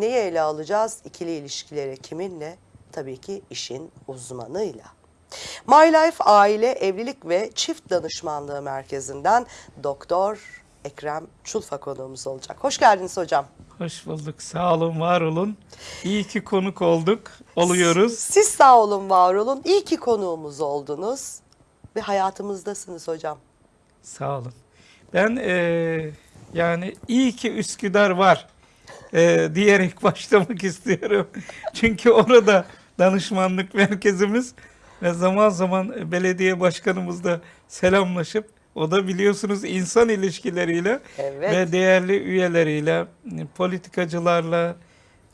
Neyi ele alacağız? İkili ilişkileri kiminle? Tabii ki işin uzmanıyla. My Life Aile, Evlilik ve Çift Danışmanlığı Merkezi'nden Doktor Ekrem Çulfa konuğumuz olacak. Hoş geldiniz hocam. Hoş bulduk. Sağ olun, var olun. İyi ki konuk olduk, oluyoruz. Siz sağ olun, var olun. İyi ki konuğumuz oldunuz ve hayatımızdasınız hocam. Sağ olun. Ben eee, yani iyi ki Üsküdar var eee, diyerek başlamak istiyorum. Çünkü orada danışmanlık merkezimiz ve zaman zaman belediye başkanımızla selamlaşıp o da biliyorsunuz insan ilişkileriyle Evet. ve değerli üyeleriyle, politikacılarla,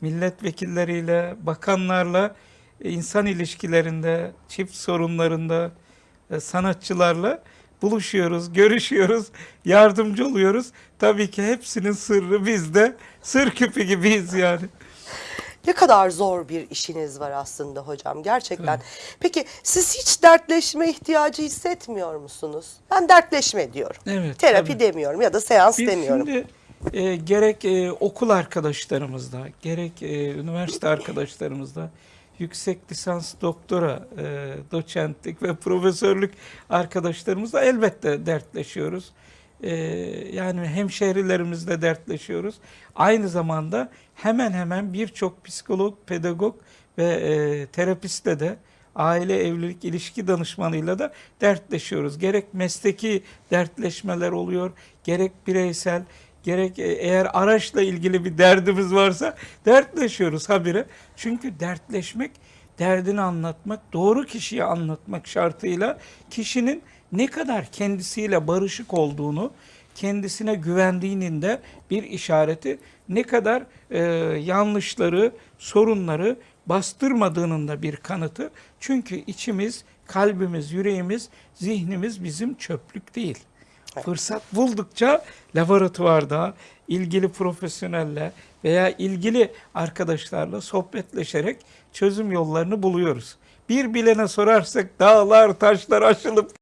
milletvekilleriyle, bakanlarla e, insan ilişkilerinde, çift sorunlarında, e, sanatçılarla buluşuyoruz, görüşüyoruz, yardımcı oluyoruz. Tabii ki hepsinin sırrı bizde. Sır küpü gibiyiz yani. Ne kadar zor bir işiniz var aslında hocam gerçekten. Peki siz hiç dertleşme ihtiyacı hissetmiyor musunuz? Ben dertleşme diyorum. Evet, Terapi tabii. demiyorum ya da seans Biz demiyorum. şimdi e, gerek e, okul arkadaşlarımızla, gerek e, üniversite arkadaşlarımızla, yüksek lisans, doktora, e, doçentlik ve profesörlük arkadaşlarımızla elbette dertleşiyoruz. E, yani hemşehrilerimizle dertleşiyoruz. Aynı zamanda hemen hemen birçok psikolog, pedagog ve e, terapistle de aile evlilik ilişki danışmanıyla da dertleşiyoruz. Gerek mesleki dertleşmeler oluyor, gerek bireysel, gerek e, eğer araçla ilgili bir derdimiz varsa dertleşiyoruz habire. Çünkü dertleşmek, derdini anlatmak, doğru kişiye anlatmak şartıyla kişinin ne kadar kendisiyle barışık olduğunu, kendisine güvendiğinin de bir işareti, ne kadar e, yanlışları, sorunları bastırmadığının da bir kanıtı. Çünkü içimiz, kalbimiz, yüreğimiz, zihnimiz bizim çöplük değil. Fırsat buldukça laboratuvarda ilgili profesyonelle veya ilgili arkadaşlarla sohbetleşerek çözüm yollarını buluyoruz. Bir bilene sorarsak dağlar taşlar aşılıp